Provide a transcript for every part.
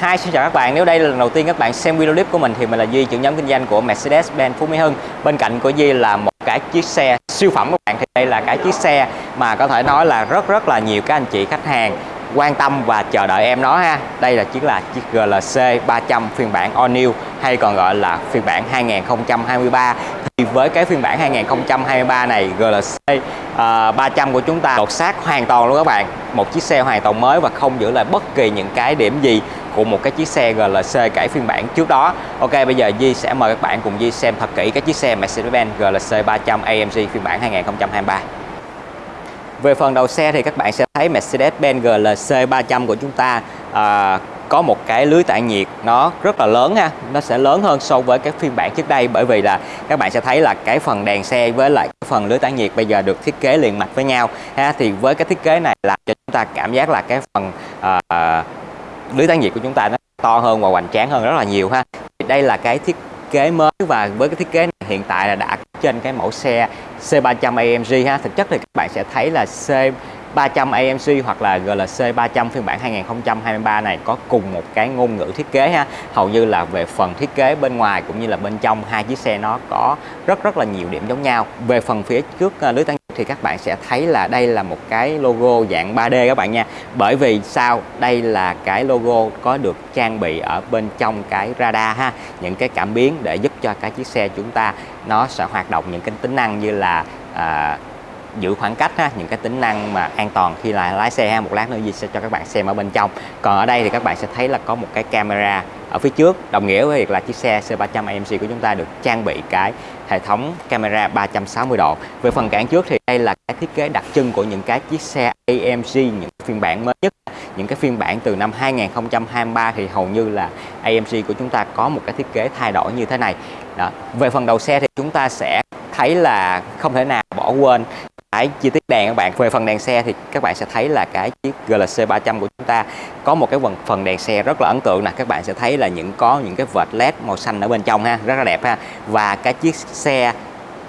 Hi, xin chào các bạn. Nếu đây là lần đầu tiên các bạn xem video clip của mình thì mình là Duy, trưởng nhóm kinh doanh của Mercedes-Benz Phú Mỹ Hưng. Bên cạnh của Duy là một cái chiếc xe siêu phẩm các bạn. Thì đây là cái chiếc xe mà có thể nói là rất rất là nhiều các anh chị khách hàng quan tâm và chờ đợi em nó ha. Đây là chiếc là chiếc GLC 300 phiên bản All New hay còn gọi là phiên bản 2023 thì với cái phiên bản 2023 này GLC uh, 300 của chúng ta đột xác hoàn toàn luôn các bạn một chiếc xe hoàn toàn mới và không giữ lại bất kỳ những cái điểm gì của một cái chiếc xe GLC cải phiên bản trước đó. Ok bây giờ Di sẽ mời các bạn cùng Di xem thật kỹ cái chiếc xe Mercedes-Benz GLC 300 AMG phiên bản 2023 về phần đầu xe thì các bạn sẽ thấy Mercedes-Benz GLC 300 của chúng ta à, có một cái lưới tản nhiệt nó rất là lớn ha. Nó sẽ lớn hơn so với các phiên bản trước đây bởi vì là các bạn sẽ thấy là cái phần đèn xe với lại cái phần lưới tản nhiệt bây giờ được thiết kế liền mạch với nhau ha. Thì với cái thiết kế này làm cho chúng ta cảm giác là cái phần uh, lưới tản nhiệt của chúng ta nó to hơn và hoành tráng hơn rất là nhiều ha. Đây là cái thiết kế mới và với cái thiết kế này hiện tại là đã trên cái mẫu xe C300 AMG ha. Thực chất thì các bạn sẽ thấy là C 300 AMC hoặc là GLC 300 phiên bản 2023 này có cùng một cái ngôn ngữ thiết kế ha. Hầu như là về phần thiết kế bên ngoài cũng như là bên trong hai chiếc xe nó có rất rất là nhiều điểm giống nhau. Về phần phía trước à, lưới tăng thì các bạn sẽ thấy là đây là một cái logo dạng 3D các bạn nha. Bởi vì sao? Đây là cái logo có được trang bị ở bên trong cái radar ha. Những cái cảm biến để giúp cho cái chiếc xe chúng ta nó sẽ hoạt động những cái tính năng như là à, giữ khoảng cách ha, những cái tính năng mà an toàn khi là lái xe ha một lát nữa gì sẽ cho các bạn xem ở bên trong. Còn ở đây thì các bạn sẽ thấy là có một cái camera ở phía trước. Đồng nghĩa với việc là chiếc xe C300 AMC của chúng ta được trang bị cái hệ thống camera 360 độ. Về phần cản trước thì đây là cái thiết kế đặc trưng của những cái chiếc xe amc những phiên bản mới nhất. Những cái phiên bản từ năm 2023 thì hầu như là amc của chúng ta có một cái thiết kế thay đổi như thế này. Đó. về phần đầu xe thì chúng ta sẽ thấy là không thể nào bỏ quên cái chi tiết đèn các bạn. Về phần đèn xe thì các bạn sẽ thấy là cái chiếc GLC 300 của chúng ta có một cái phần phần đèn xe rất là ấn tượng nè. Các bạn sẽ thấy là những, có những cái vệt led màu xanh ở bên trong ha, rất là đẹp ha. Và cái chiếc xe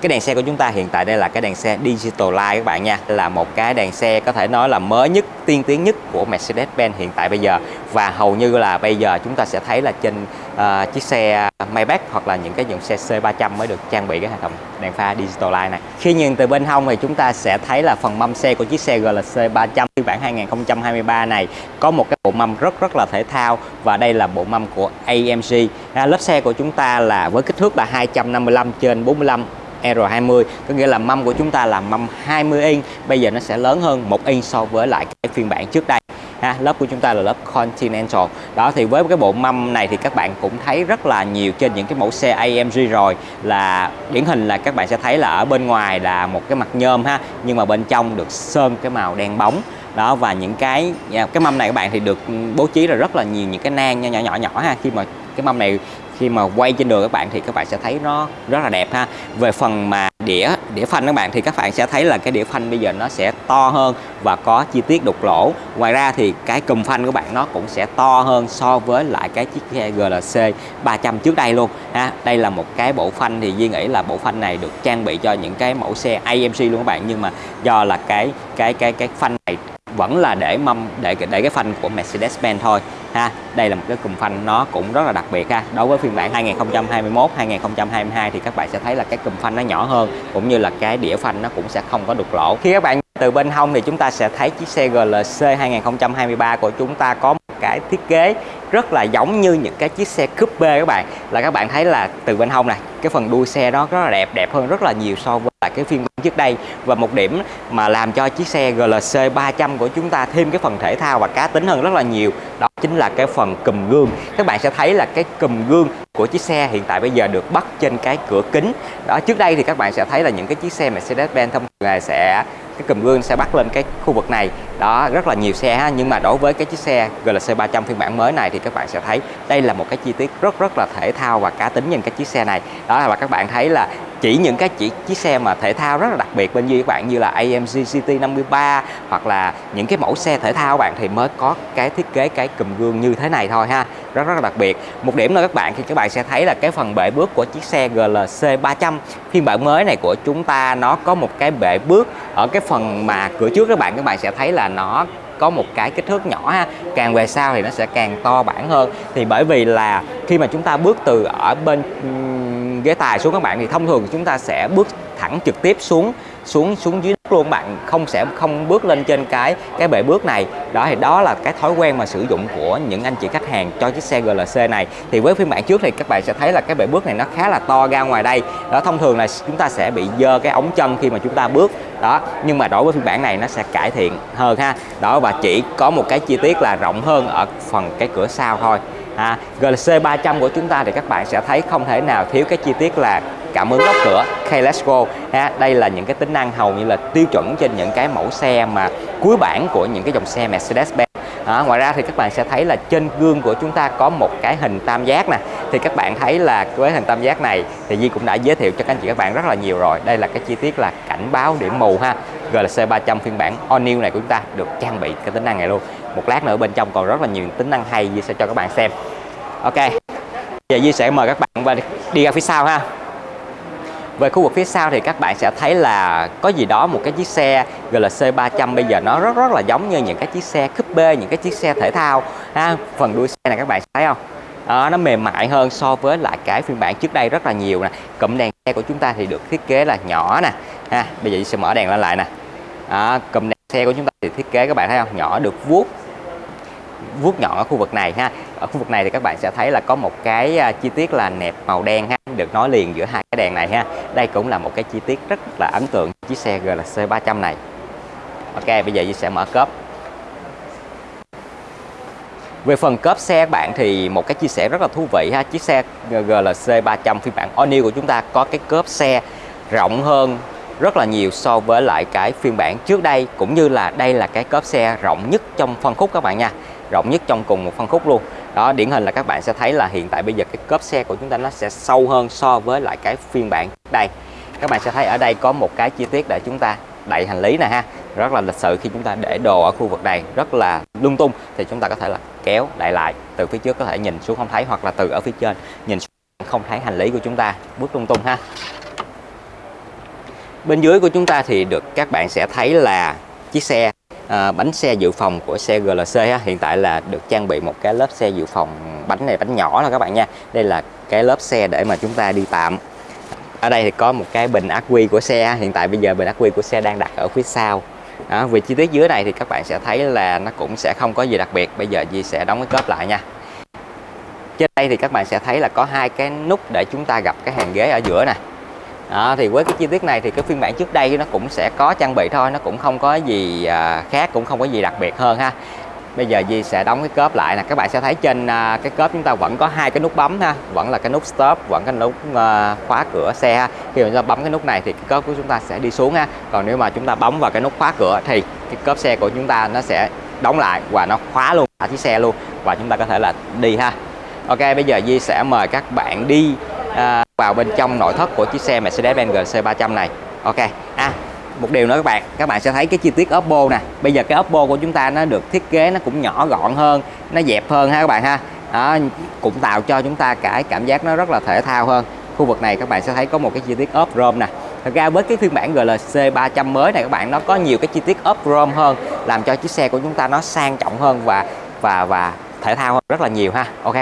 cái đèn xe của chúng ta hiện tại đây là cái đèn xe Digital Light các bạn nha. Là một cái đèn xe có thể nói là mới nhất tiên tiến nhất của Mercedes-Benz hiện tại bây giờ. Và hầu như là bây giờ chúng ta sẽ thấy là trên uh, chiếc xe Maybach hoặc là những cái dòng xe C300 mới được trang bị cái hệ thống đèn pha Digital Light này. Khi nhìn từ bên hông thì chúng ta sẽ thấy là phần mâm xe của chiếc xe GLC 300 phiên bản 2023 này có một cái bộ mâm rất rất là thể thao. Và đây là bộ mâm của AMG à, lớp xe của chúng ta là với kích thước là 255 trên 45 R20 có nghĩa là mâm của chúng ta là mâm 20 inch bây giờ nó sẽ lớn hơn một inch so với lại cái phiên bản trước đây. Ha, lớp của chúng ta là lớp Continental. Đó thì với cái bộ mâm này thì các bạn cũng thấy rất là nhiều trên những cái mẫu xe AMG rồi. Là điển hình là các bạn sẽ thấy là ở bên ngoài là một cái mặt nhôm ha nhưng mà bên trong được sơn cái màu đen bóng. Đó và những cái à, cái mâm này các bạn thì được bố trí là rất là nhiều những cái nang nhỏ nhỏ nhỏ nhỏ ha. Khi mà cái mâm này khi mà quay trên đường các bạn thì các bạn sẽ thấy nó rất là đẹp ha. Về phần mà đĩa đĩa phanh các bạn thì các bạn sẽ thấy là cái đĩa phanh bây giờ nó sẽ to hơn và có chi tiết đục lỗ. Ngoài ra thì cái cùm phanh của bạn nó cũng sẽ to hơn so với lại cái chiếc xe GLC 300 trước đây luôn ha. Đây là một cái bộ phanh thì Duy nghĩ là bộ phanh này được trang bị cho những cái mẫu xe AMC luôn các bạn. Nhưng mà do là cái cái cái cái phanh này vẫn là để mâm, để để cái phanh của Mercedes-Benz thôi, ha. Đây là một cái cụm phanh nó cũng rất là đặc biệt, ha. Đối với phiên bản 2021 2022 thì các bạn sẽ thấy là cái cụm phanh nó nhỏ hơn, cũng như là cái đĩa phanh nó cũng sẽ không có đục lỗ. Khi các bạn từ bên hông thì chúng ta sẽ thấy chiếc xe GLC 2023 của chúng ta có cái thiết kế rất là giống như những cái chiếc xe coupe các bạn. Là các bạn thấy là từ bên hông này, cái phần đuôi xe đó rất là đẹp đẹp hơn rất là nhiều so với lại cái phiên bản trước đây. Và một điểm mà làm cho chiếc xe GLC 300 của chúng ta thêm cái phần thể thao và cá tính hơn rất là nhiều, đó chính là cái phần cùm gương. Các bạn sẽ thấy là cái cùm gương của chiếc xe hiện tại bây giờ được bắt trên cái cửa kính. Đó, trước đây thì các bạn sẽ thấy là những cái chiếc xe Mercedes-Benz thông thường sẽ cái cùm gương sẽ bắt lên cái khu vực này. Đó, rất là nhiều xe ha, nhưng mà đối với cái chiếc xe GLC 300 phiên bản mới này thì các bạn sẽ thấy đây là một cái chi tiết rất rất là thể thao và cá tính nhìn cái chiếc xe này. Đó là các bạn thấy là chỉ những cái chỉ, chiếc xe mà thể thao rất là đặc biệt bên dưới các bạn, như là AMG GT 53 hoặc là những cái mẫu xe thể thao các bạn, thì mới có cái thiết kế cái cùm gương như thế này thôi ha. Rất rất là đặc biệt. Một điểm nữa các bạn, thì các bạn sẽ thấy là cái phần bệ bước của chiếc xe GLC 300 phiên bản mới này của chúng ta, nó có một cái bệ bước ở cái phần mà cửa trước các bạn các bạn sẽ thấy là nó có một cái kích thước nhỏ ha. Càng về sau thì nó sẽ càng to bản hơn. Thì bởi vì là khi mà chúng ta bước từ ở bên ghế tài xuống các bạn, thì thông thường chúng ta sẽ bước thẳng trực tiếp xuống xuống xuống dưới đất luôn, bạn không sẽ, không bước lên trên cái cái bệ bước này. Đó, thì đó là cái thói quen mà sử dụng của những anh chị khách hàng cho chiếc xe GLC này. Thì với phiên bản trước thì các bạn sẽ thấy là cái bệ bước này nó khá là to ra ngoài đây. Đó, thông thường là chúng ta sẽ bị dơ cái ống chân khi mà chúng ta bước. Đó, nhưng mà đối với phiên bản này nó sẽ cải thiện hơn ha. Đó, và chỉ có một cái chi tiết là rộng hơn ở phần cái cửa sau thôi à, GLC 300 của chúng ta thì các bạn sẽ thấy không thể nào thiếu cái chi tiết là cảm ứng lóc cửa. Keyless Go. Ha đây là những cái tính năng hầu như là tiêu chuẩn trên những cái mẫu xe mà cuối bản của những cái dòng xe Mercedes-Benz. À, ngoài ra thì các bạn sẽ thấy là trên gương của chúng ta có một cái hình tam giác nè. Thì các bạn thấy là với hình tam giác này thì Di cũng đã giới thiệu cho các anh chị các bạn rất là nhiều rồi. Đây là cái chi tiết là cảnh báo điểm mù ha. GLC 300 phiên bản All New này của chúng ta được trang bị cái tính năng này luôn một lát nữa bên trong còn rất là nhiều tính năng hay Di sẽ cho các bạn xem Ok giờ Di sẽ mời các bạn và đi ra phía sau ha về khu vực phía sau thì các bạn sẽ thấy là có gì đó một cái chiếc xe GLC 300 bây giờ nó rất rất là giống như những cái chiếc xe coupe, những cái chiếc xe thể thao ha. Phần đuôi xe này các bạn thấy không? À, nó mềm mại hơn so với lại cái phiên bản trước đây rất là nhiều nè. Cụm đèn xe của chúng ta thì được thiết kế là nhỏ nè. Ha, bây giờ sẽ mở đèn lên lại nè. À, cụm đèn xe của chúng ta thì thiết kế các bạn thấy không? Nhỏ được vuốt. Vuốt nhọn ở khu vực này ha. Ở khu vực này thì các bạn sẽ thấy là có một cái à, chi tiết là nẹp màu đen ha. Được nối liền giữa hai cái đèn này ha. Đây cũng là một cái chi tiết rất là ấn tượng chiếc xe GLC 300 này. Ok bây giờ Di sẽ mở cốp. Về phần cốp xe các bạn thì một cái chia sẻ rất là thú vị ha. Chiếc xe GLC 300 phiên bản All New của chúng ta có cái cốp xe rộng hơn rất là nhiều so với lại cái phiên bản trước đây, cũng như là đây là cái cốp xe rộng nhất trong phân khúc các bạn nha. Rộng nhất trong cùng một phân khúc luôn. Đó, điển hình là các bạn sẽ thấy là hiện tại bây giờ cái cốp xe của chúng ta nó sẽ sâu hơn so với lại cái phiên bản đây. Các bạn sẽ thấy ở đây có một cái chi tiết để chúng ta đậy hành lý nè ha. Rất là lịch sự khi chúng ta để đồ ở khu vực này, rất là lung tung. Thì chúng ta có thể là kéo đậy lại, từ phía trước có thể nhìn xuống không thấy, hoặc là từ ở phía trên nhìn xuống không thấy hành lý của chúng ta. Bước lung tung ha bên dưới của chúng ta thì được các bạn sẽ thấy là chiếc xe à, bánh xe dự phòng của xe GLC ha. hiện tại là được trang bị một cái lớp xe dự phòng bánh này bánh nhỏ là các bạn nha. Đây là cái lớp xe để mà chúng ta đi tạm. Ở đây thì có một cái bình ắc quy của xe hiện tại bây giờ bình ắc quy của xe đang đặt ở phía sau. Đó, về chi tiết dưới này thì các bạn sẽ thấy là nó cũng sẽ không có gì đặc biệt. Bây giờ Di sẽ đóng cái cốp lại nha. Trên đây thì các bạn sẽ thấy là có hai cái nút để chúng ta gặp cái hàng ghế ở giữa này đó, thì với cái chi tiết này thì cái phiên bản trước đây nó cũng sẽ có trang bị thôi nó cũng không có gì à, khác cũng không có gì đặc biệt hơn ha. Bây giờ Di sẽ đóng cái cốp lại nè. Các bạn sẽ thấy trên à, cái cốp chúng ta vẫn có hai cái nút bấm ha vẫn là cái nút stop vẫn cái nút à, khóa cửa xe ha. khi mà chúng ta bấm cái nút này thì cái cốp của chúng ta sẽ đi xuống ha. Còn nếu mà chúng ta bấm vào cái nút khóa cửa thì cái cốp xe của chúng ta nó sẽ đóng lại và nó khóa luôn cả chiếc xe luôn và chúng ta có thể là đi ha. Ok bây giờ Di sẽ mời các bạn đi à, vào bên trong nội thất của chiếc xe Mercedes-Benz GLC 300 này. Ok à một điều nữa các bạn các bạn sẽ thấy cái chi tiết Oppo nè. Bây giờ cái Oppo của chúng ta nó được thiết kế nó cũng nhỏ gọn hơn nó dẹp hơn ha các bạn ha. Đó, cũng tạo cho chúng ta cái cảm giác nó rất là thể thao hơn. Khu vực này các bạn sẽ thấy có một cái chi tiết ốp chrome nè. Thật ra với cái phiên bản GLC 300 mới này các bạn nó có nhiều cái chi tiết ốp chrome hơn làm cho chiếc xe của chúng ta nó sang trọng hơn và và và thể thao hơn rất là nhiều ha. Ok.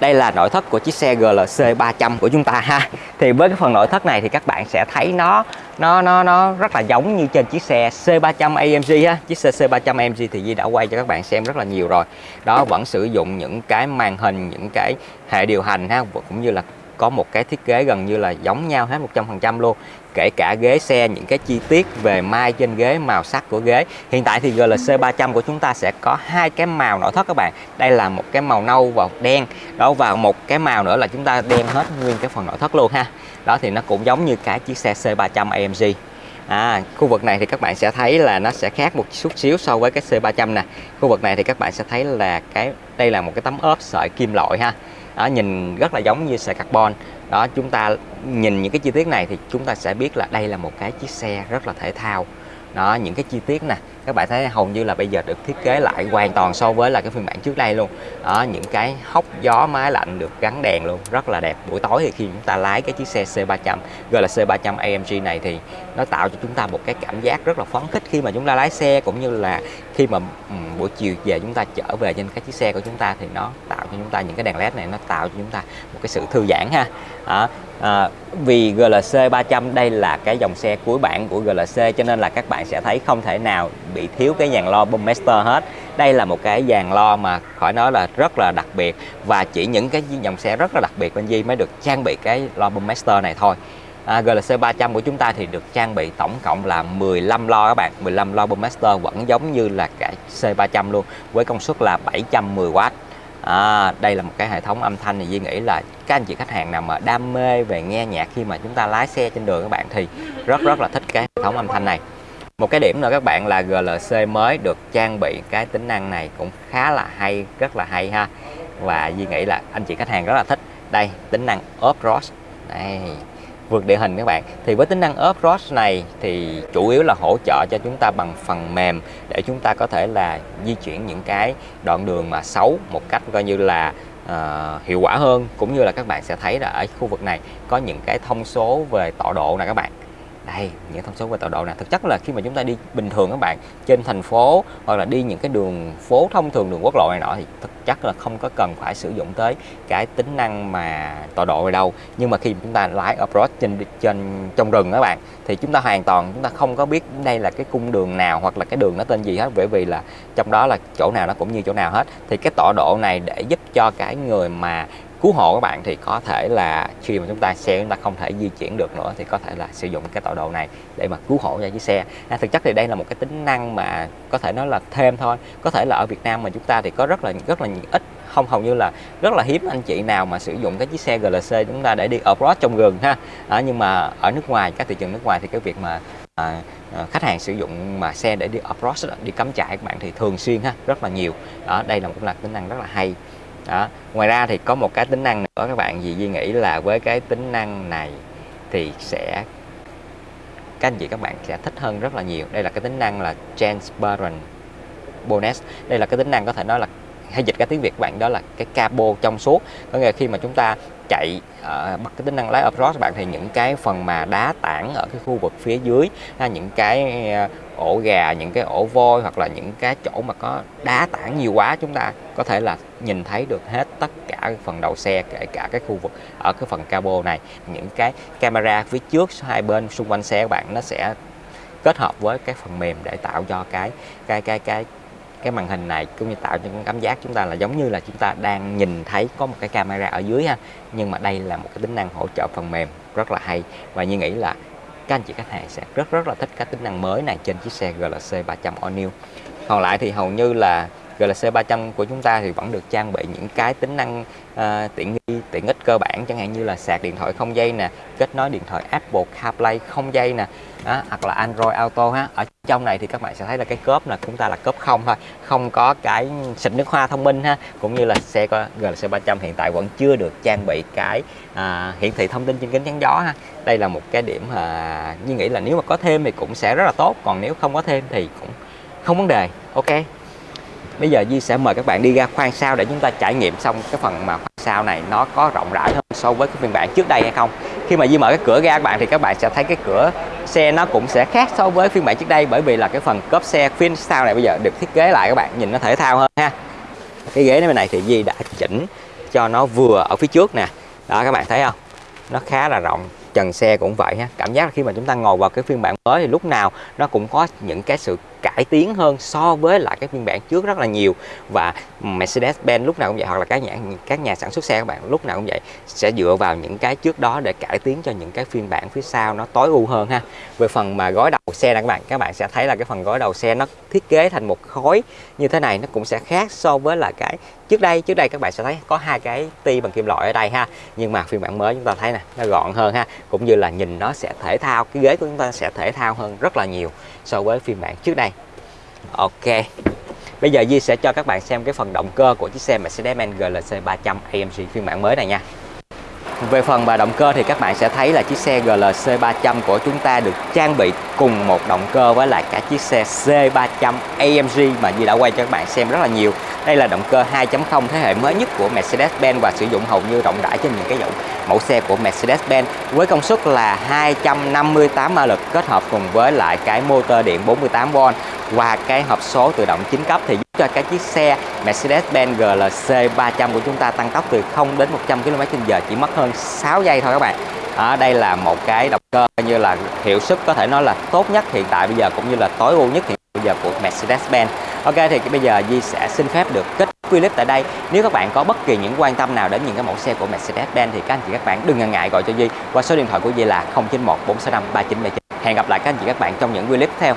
Đây là nội thất của chiếc xe GLC 300 của chúng ta ha. Thì với cái phần nội thất này thì các bạn sẽ thấy nó nó nó nó rất là giống như trên chiếc xe C300 AMG ha. Chiếc xe C300 AMG thì Di đã quay cho các bạn xem rất là nhiều rồi. Đó, vẫn sử dụng những cái màn hình, những cái hệ điều hành ha, cũng như là có một cái thiết kế gần như là giống nhau hết 100% luôn. Kể cả ghế xe những cái chi tiết về mai trên ghế màu sắc của ghế. Hiện tại thì GLC 300 của chúng ta sẽ có hai cái màu nội thất các bạn. Đây là một cái màu nâu và đen. Đó và một cái màu nữa là chúng ta đen hết nguyên cái phần nội thất luôn ha. Đó thì nó cũng giống như cái chiếc xe C300 AMG À, khu vực này thì các bạn sẽ thấy là nó sẽ khác một chút xíu so với cái C300 nè. Khu vực này thì các bạn sẽ thấy là cái đây là một cái tấm ốp sợi kim loại ha đó, nhìn rất là giống như sợi carbon. Đó chúng ta nhìn những cái chi tiết này thì chúng ta sẽ biết là đây là một cái chiếc xe rất là thể thao đó những cái chi tiết nè các bạn thấy hầu như là bây giờ được thiết kế lại hoàn toàn so với là cái phiên bản trước đây luôn đó những cái hốc gió máy lạnh được gắn đèn luôn rất là đẹp buổi tối thì khi chúng ta lái cái chiếc xe C300 gần là C300 AMG này thì nó tạo cho chúng ta một cái cảm giác rất là phấn khích khi mà chúng ta lái xe cũng như là khi mà um, buổi chiều về chúng ta trở về trên cái chiếc xe của chúng ta thì nó tạo cho chúng ta những cái đèn led này nó tạo cho chúng ta một cái sự thư giãn ha đó. À, vì GLC 300 đây là cái dòng xe cuối bản của GLC cho nên là các bạn sẽ thấy không thể nào bị thiếu cái dàn lo Boommaster hết. Đây là một cái dàn lo mà khỏi nói là rất là đặc biệt và chỉ những cái dòng xe rất là đặc biệt bên Di mới được trang bị cái lo Boommaster này thôi. À, GLC 300 của chúng ta thì được trang bị tổng cộng là 15 lo các bạn. 15 lo Boommaster vẫn giống như là cái C300 luôn với công suất là 710W à, đây là một cái hệ thống âm thanh thì Duy nghĩ là các anh chị khách hàng nào mà đam mê về nghe nhạc khi mà chúng ta lái xe trên đường các bạn thì rất rất là thích cái hệ thống âm thanh này. Một cái điểm nữa các bạn là GLC mới được trang bị cái tính năng này cũng khá là hay rất là hay ha. Và Duy nghĩ là anh chị khách hàng rất là thích. Đây tính năng off-road đây vượt địa hình các bạn. Thì với tính năng off-road này thì chủ yếu là hỗ trợ cho chúng ta bằng phần mềm để chúng ta có thể là di chuyển những cái đoạn đường mà xấu một cách coi như là uh, hiệu quả hơn. Cũng như là các bạn sẽ thấy là ở khu vực này có những cái thông số về tọa độ này các bạn đây, những thông số về tọa độ này thực chất là khi mà chúng ta đi bình thường các bạn, trên thành phố hoặc là đi những cái đường phố thông thường, đường quốc lộ này nọ thì thực chất là không có cần phải sử dụng tới cái tính năng mà tọa độ ở đâu. Nhưng mà khi chúng ta lái off-road trên trên, trong rừng các bạn, thì chúng ta hoàn toàn, chúng ta không có biết đây là cái cung đường nào hoặc là cái đường nó tên gì hết. Bởi vì là trong đó là chỗ nào nó cũng như chỗ nào hết. Thì cái tọa độ này để giúp cho cái người mà cứu hộ các bạn thì có thể là khi mà chúng ta xe chúng ta không thể di chuyển được nữa thì có thể là sử dụng cái tọa độ này để mà cứu hộ cho chiếc xe. À, thực chất thì đây là một cái tính năng mà có thể nói là thêm thôi. Có thể là ở Việt Nam mà chúng ta thì có rất là rất là ít không hầu như là rất là hiếm anh chị nào mà sử dụng cái chiếc xe GLC chúng ta để đi off-road trong rừng ha. À, nhưng mà ở nước ngoài các thị trường nước ngoài thì cái việc mà à, à khách hàng sử dụng mà xe để đi off-road đi cắm trại các bạn thì thường xuyên ha rất là nhiều. Đó đây là một là tính năng rất là hay đó. Ngoài ra thì có một cái tính năng nữa, các bạn gì Duy nghĩ là với cái tính năng này thì sẽ, các anh chị các bạn sẽ thích hơn rất là nhiều. Đây là cái tính năng là transparent bonus đây là cái tính năng có thể nói là, hay dịch cái tiếng Việt bạn đó là cái cabo trong suốt. Có nghĩa là khi mà chúng ta chạy ở bật cái tính năng lái approach bạn thì những cái phần mà đá tảng ở cái khu vực phía dưới ha, những cái ờ, ổ gà những cái ổ voi hoặc là những cái chỗ mà có đá tảng nhiều quá chúng ta có thể là nhìn thấy được hết tất cả phần đầu xe kể cả cái khu vực ở cái phần cabo này. Những cái camera phía trước hai bên xung quanh xe các bạn nó sẽ kết hợp với cái phần mềm để tạo cho cái cái cái cái cái màn hình này cũng như tạo cho cảm giác chúng ta là giống như là chúng ta đang nhìn thấy có một cái camera ở dưới ha. Nhưng mà đây là một cái tính năng hỗ trợ phần mềm rất là hay. Và như nghĩ là các anh chị khách hàng sẽ rất rất là thích các tính năng mới này trên chiếc xe GLC 300 All New. Còn lại thì hầu như là GLC 300 của chúng ta thì vẫn được trang bị những cái tính năng uh, tiện nghi tiện ích cơ bản chẳng hạn như là sạc điện thoại không dây nè kết nối điện thoại Apple CarPlay không dây nè đó, hoặc là Android Auto ha. Ở trong này thì các bạn sẽ thấy là cái cốp là chúng ta là cốp không thôi không có cái xịt nước hoa thông minh ha. Cũng như là xe GLC 300 hiện tại vẫn chưa được trang bị cái uh, hiển thị thông tin trên kính chắn gió ha. Đây là một cái điểm uh, như nghĩ là nếu mà có thêm thì cũng sẽ rất là tốt còn nếu không có thêm thì cũng không vấn đề. Ok bây giờ Di sẽ mời các bạn đi ra khoang sau để chúng ta trải nghiệm xong cái phần mà khoang sau này nó có rộng rãi hơn so với cái phiên bản trước đây hay không. Khi mà Di mở cái cửa ra các bạn thì các bạn sẽ thấy cái cửa xe nó cũng sẽ khác so với phiên bản trước đây bởi vì là cái phần cốp xe phiên sau này bây giờ được thiết kế lại các bạn, nhìn nó thể thao hơn ha. Cái ghế này bên này thì Di đã chỉnh cho nó vừa ở phía trước nè. Đó, các bạn thấy không? Nó khá là rộng, trần xe cũng vậy ha. Cảm giác khi mà chúng ta ngồi vào cái phiên bản mới thì lúc nào nó cũng có những cái sự cải tiến hơn so với lại cái phiên bản trước rất là nhiều. Và Mercedes-Benz lúc nào cũng vậy, hoặc là các nhà các nhà sản xuất xe các bạn, lúc nào cũng vậy, sẽ dựa vào những cái trước đó để cải tiến cho những cái phiên bản phía sau nó tối ưu hơn ha. Về phần mà gói đầu xe này các bạn các bạn sẽ thấy là cái phần gói đầu xe nó thiết kế thành một khối như thế này, nó cũng sẽ khác so với là cái trước đây. Trước đây các bạn sẽ thấy có hai cái ti bằng kim loại ở đây ha, nhưng mà phiên bản mới chúng ta thấy nè, nó gọn hơn ha, cũng như là nhìn nó sẽ thể thao, cái ghế của chúng ta sẽ thể thao hơn rất là nhiều so với phiên bản trước đây. Ok. Bây giờ Di sẽ cho các bạn xem cái phần động cơ của chiếc xe Mercedes-Benz GLC 300 AMG phiên bản mới này nha. Về phần và động cơ thì các bạn sẽ thấy là chiếc xe GLC 300 của chúng ta được trang bị cùng một động cơ với lại cả chiếc xe C300 AMG mà Di đã quay cho các bạn xem rất là nhiều. Đây là động cơ 2.0 thế hệ mới nhất của Mercedes-Benz và sử dụng hầu như rộng rãi trên những cái dòng mẫu xe của Mercedes-Benz với công suất là 258 mã lực kết hợp cùng với lại cái motor điện 48V và cái hộp số tự động 9 cấp thì cho cái chiếc xe Mercedes-Benz GLC 300 của chúng ta tăng tốc từ 0 đến 100 km/h chỉ mất hơn 6 giây thôi các bạn. Ở đây là một cái động cơ như là hiệu suất có thể nói là tốt nhất hiện tại bây giờ, cũng như là tối ưu nhất hiện bây giờ của Mercedes-Benz. Ok, thì bây giờ Di sẽ xin phép được kết clip tại đây. Nếu các bạn có bất kỳ những quan tâm nào đến những cái mẫu xe của Mercedes-Benz thì các anh chị các bạn đừng ngần ngại gọi cho Di qua số điện thoại của Di là 091 465 3979. Hẹn gặp lại các anh chị các bạn trong những clip tiếp theo.